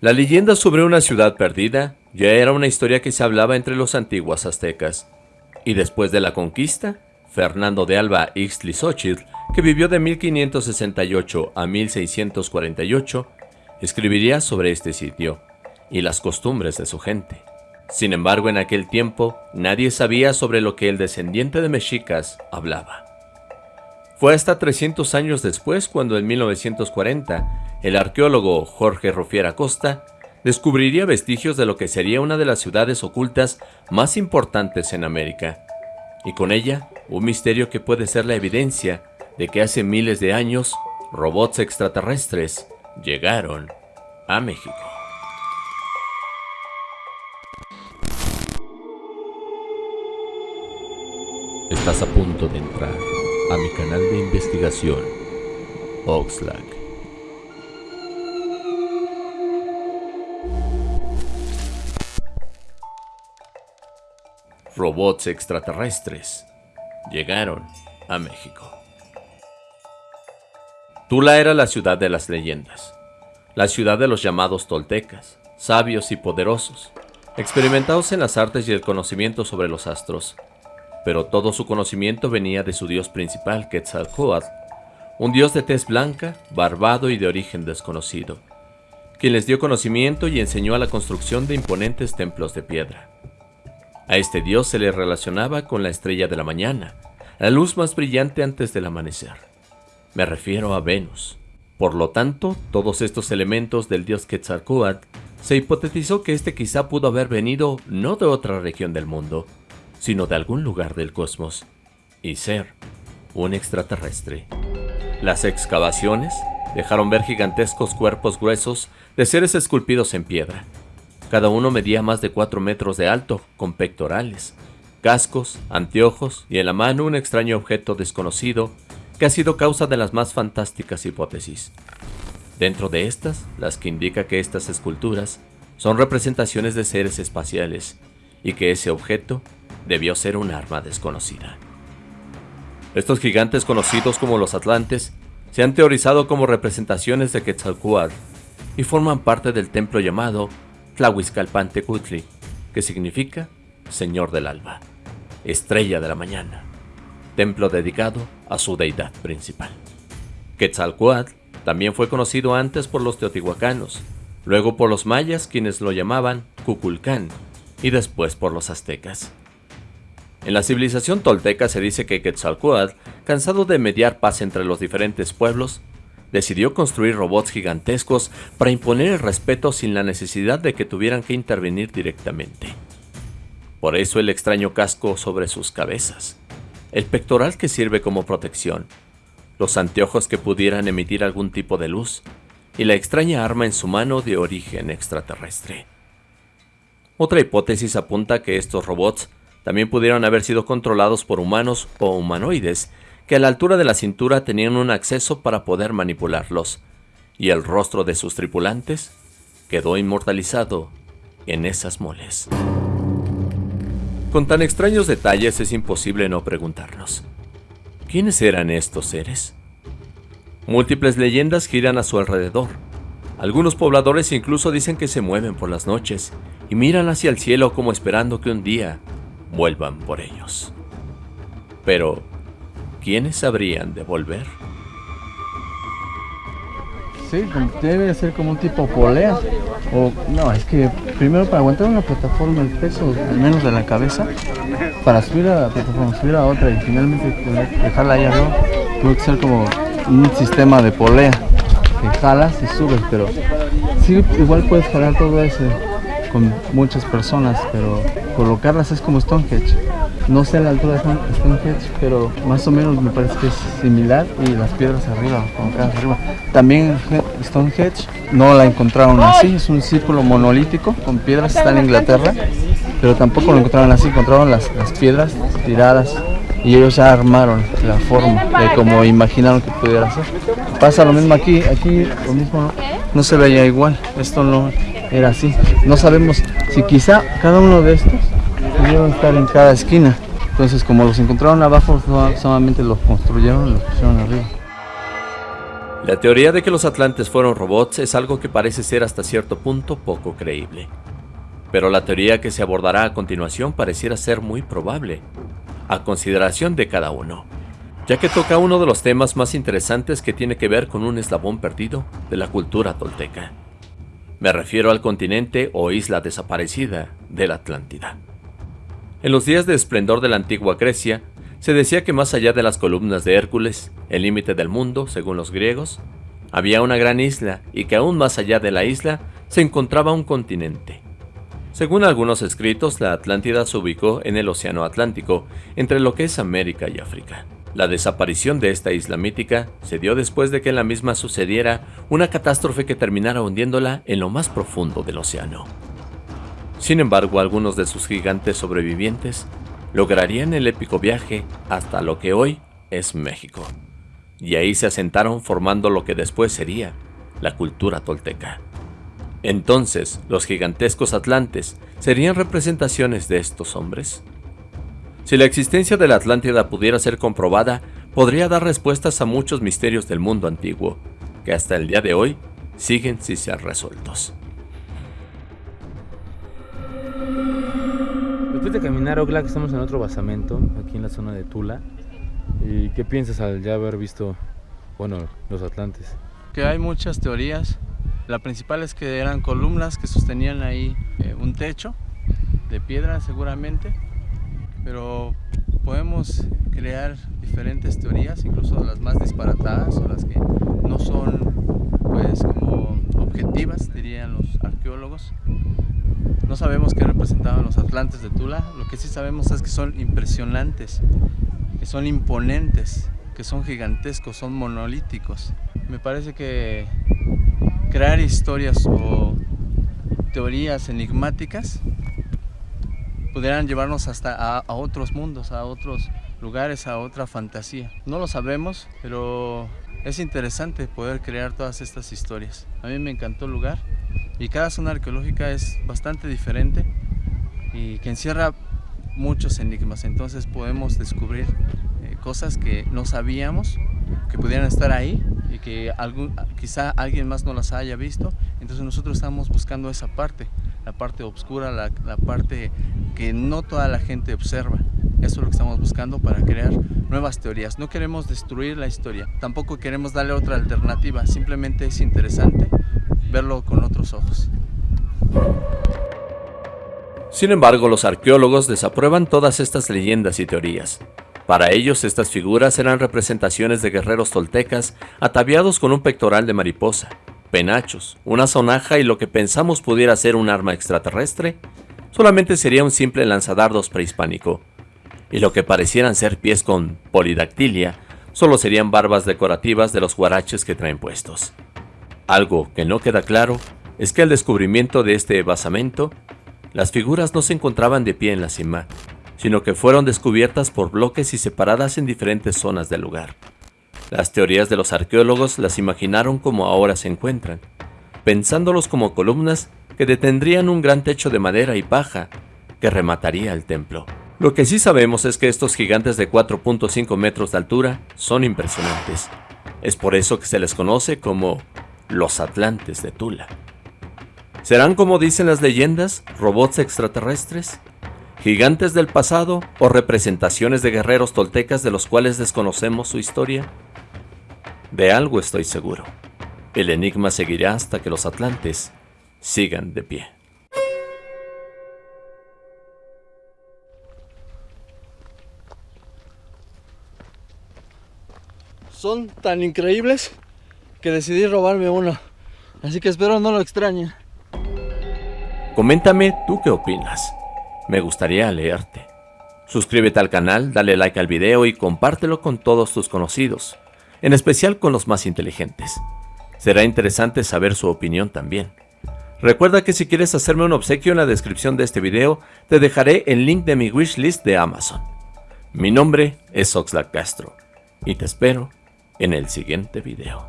La leyenda sobre una ciudad perdida ya era una historia que se hablaba entre los antiguos aztecas. Y después de la conquista, Fernando de Alba Ixtlilxóchitl, que vivió de 1568 a 1648, escribiría sobre este sitio y las costumbres de su gente. Sin embargo, en aquel tiempo, nadie sabía sobre lo que el descendiente de mexicas hablaba. Fue hasta 300 años después cuando en 1940 el arqueólogo Jorge Rofiera Costa descubriría vestigios de lo que sería una de las ciudades ocultas más importantes en América, y con ella un misterio que puede ser la evidencia de que hace miles de años robots extraterrestres llegaron a México. Estás a punto de entrar a mi canal de investigación, Oxlack. Robots extraterrestres llegaron a México. Tula era la ciudad de las leyendas, la ciudad de los llamados toltecas, sabios y poderosos, experimentados en las artes y el conocimiento sobre los astros, pero todo su conocimiento venía de su dios principal, Quetzalcoatl, un dios de tez blanca, barbado y de origen desconocido, quien les dio conocimiento y enseñó a la construcción de imponentes templos de piedra. A este dios se le relacionaba con la estrella de la mañana, la luz más brillante antes del amanecer. Me refiero a Venus. Por lo tanto, todos estos elementos del dios Quetzalcoatl se hipotetizó que este quizá pudo haber venido no de otra región del mundo, sino de algún lugar del cosmos, y ser un extraterrestre. Las excavaciones dejaron ver gigantescos cuerpos gruesos de seres esculpidos en piedra. Cada uno medía más de 4 metros de alto, con pectorales, cascos, anteojos y en la mano un extraño objeto desconocido que ha sido causa de las más fantásticas hipótesis. Dentro de estas, las que indica que estas esculturas son representaciones de seres espaciales y que ese objeto debió ser un arma desconocida. Estos gigantes conocidos como los Atlantes se han teorizado como representaciones de Quetzalcoatl y forman parte del templo llamado Tlahuizcalpantecutli, que significa Señor del Alba, Estrella de la Mañana, templo dedicado a su deidad principal. Quetzalcoatl también fue conocido antes por los teotihuacanos, luego por los mayas quienes lo llamaban Cuculcán y después por los aztecas. En la civilización tolteca se dice que Quetzalcoatl, cansado de mediar paz entre los diferentes pueblos, decidió construir robots gigantescos para imponer el respeto sin la necesidad de que tuvieran que intervenir directamente. Por eso el extraño casco sobre sus cabezas, el pectoral que sirve como protección, los anteojos que pudieran emitir algún tipo de luz y la extraña arma en su mano de origen extraterrestre. Otra hipótesis apunta que estos robots también pudieron haber sido controlados por humanos o humanoides que a la altura de la cintura tenían un acceso para poder manipularlos, y el rostro de sus tripulantes quedó inmortalizado en esas moles. Con tan extraños detalles es imposible no preguntarnos, ¿quiénes eran estos seres? Múltiples leyendas giran a su alrededor. Algunos pobladores incluso dicen que se mueven por las noches y miran hacia el cielo como esperando que un día vuelvan por ellos. Pero, ¿quiénes habrían de volver? Sí, debe ser como un tipo polea. O no, es que primero para aguantar una plataforma el peso, al menos de la cabeza, para subir a la plataforma, subir a otra y finalmente dejarla ahí arriba, tiene que ser como un sistema de polea que jalas y subes, pero sí, igual puedes jalar todo ese con muchas personas, pero colocarlas es como Stonehenge. No sé la altura de Stonehenge, pero más o menos me parece que es similar y las piedras arriba, colocadas arriba. También Stonehenge no la encontraron así, es un círculo monolítico con piedras, está en Inglaterra, pero tampoco lo encontraron así, encontraron las, las piedras tiradas y ellos ya armaron la forma de como imaginaron que pudiera ser. Pasa lo mismo aquí, aquí lo mismo no se veía igual, esto no era así. No sabemos si quizá cada uno de estos pudieron estar en cada esquina. Entonces como los encontraron abajo, solamente los construyeron y los pusieron arriba. La teoría de que los atlantes fueron robots es algo que parece ser hasta cierto punto poco creíble. Pero la teoría que se abordará a continuación pareciera ser muy probable, a consideración de cada uno, ya que toca uno de los temas más interesantes que tiene que ver con un eslabón perdido de la cultura tolteca. Me refiero al continente o isla desaparecida de la Atlántida. En los días de esplendor de la antigua Grecia, se decía que más allá de las columnas de Hércules, el límite del mundo, según los griegos, había una gran isla y que aún más allá de la isla se encontraba un continente. Según algunos escritos, la Atlántida se ubicó en el Océano Atlántico, entre lo que es América y África. La desaparición de esta isla mítica se dio después de que en la misma sucediera una catástrofe que terminara hundiéndola en lo más profundo del océano. Sin embargo, algunos de sus gigantes sobrevivientes lograrían el épico viaje hasta lo que hoy es México. Y ahí se asentaron formando lo que después sería la cultura tolteca. Entonces, los gigantescos atlantes serían representaciones de estos hombres. Si la existencia de la Atlántida pudiera ser comprobada, podría dar respuestas a muchos misterios del mundo antiguo, que hasta el día de hoy siguen sin ser resueltos. Después de caminar Oxlack estamos en otro basamento, aquí en la zona de Tula. ¿Y qué piensas al ya haber visto, bueno, los atlantes? Que hay muchas teorías. La principal es que eran columnas que sostenían ahí eh, un techo de piedra seguramente. Pero podemos crear diferentes teorías, incluso las más disparatadas o las que no son pues como objetivas, dirían los arqueólogos. No sabemos qué representaban los atlantes de Tula, lo que sí sabemos es que son impresionantes, que son imponentes, que son gigantescos, son monolíticos. Me parece que crear historias o teorías enigmáticas pudieran llevarnos hasta a, a, otros mundos, a otros lugares, a otra fantasía. No lo sabemos, pero es interesante poder crear todas estas historias. A mí me encantó el lugar y cada zona arqueológica es bastante diferente y que encierra muchos enigmas, entonces podemos descubrir eh, cosas que no sabíamos que pudieran estar ahí y que algún, quizá alguien más no las haya visto, entonces nosotros estamos buscando esa parte, la parte oscura, la, parte que no toda la gente observa. Eso es lo que estamos buscando para crear nuevas teorías. No queremos destruir la historia, tampoco queremos darle otra alternativa, simplemente es interesante verlo con otros ojos. Sin embargo, los arqueólogos desaprueban todas estas leyendas y teorías. Para ellos, estas figuras eran representaciones de guerreros toltecas ataviados con un pectoral de mariposa, penachos, una sonaja y lo que pensamos pudiera ser un arma extraterrestre, solamente sería un simple lanzadardos prehispánico. Y lo que parecieran ser pies con polidactilia, solo serían barbas decorativas de los guaraches que traen puestos. Algo que no queda claro es que al descubrimiento de este basamento, las figuras no se encontraban de pie en la cima, sino que fueron descubiertas por bloques y separadas en diferentes zonas del lugar. Las teorías de los arqueólogos las imaginaron como ahora se encuentran, pensándolos como columnas que detendrían un gran techo de madera y paja que remataría el templo. Lo que sí sabemos es que estos gigantes de 4.5 metros de altura son impresionantes. Es por eso que se les conoce como los Atlantes de Tula. ¿Serán como dicen las leyendas, robots extraterrestres? ¿Gigantes del pasado o representaciones de guerreros toltecas de los cuales desconocemos su historia? De algo estoy seguro. El enigma seguirá hasta que los Atlantes sigan de pie. Son tan increíbles que decidí robarme uno. Así que espero no lo extrañen. Coméntame tú qué opinas. Me gustaría leerte. Suscríbete al canal, dale like al video y compártelo con todos tus conocidos, en especial con los más inteligentes. Será interesante saber su opinión también. Recuerda que si quieres hacerme un obsequio en la descripción de este video, te dejaré el link de mi wishlist de Amazon. Mi nombre es Oxlack Castro y te espero en el siguiente video.